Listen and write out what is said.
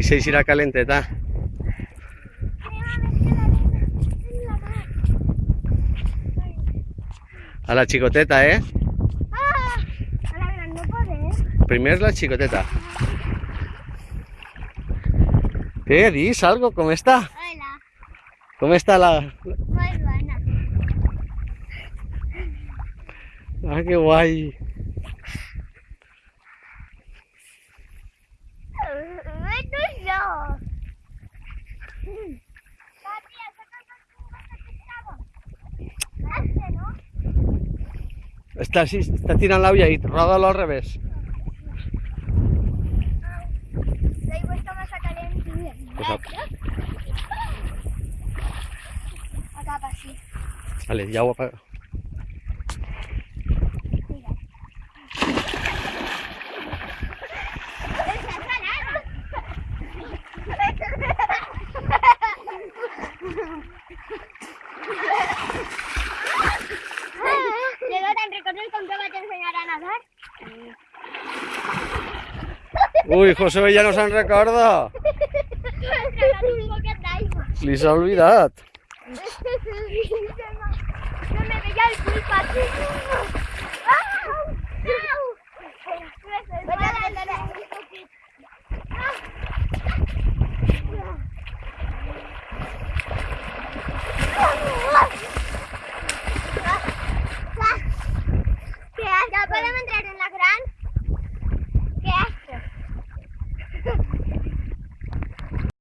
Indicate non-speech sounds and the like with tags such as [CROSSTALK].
S'eixirà calenteta. A la xicoteta, eh? Ah, a la gran no podés. Primer és la xicoteta. Què? Dis algo? Com està? Hola, Com està la... muy buena. Ah, que guai. Papi, Este, ¿no? Està, sí, està tirant l'aulla i roda-lo al revés. La aigua està massa calent. Pues a- Acaba Uy, José, ja [LAUGHS] no se'n recorda. Li. Se me veia el ¡Ah!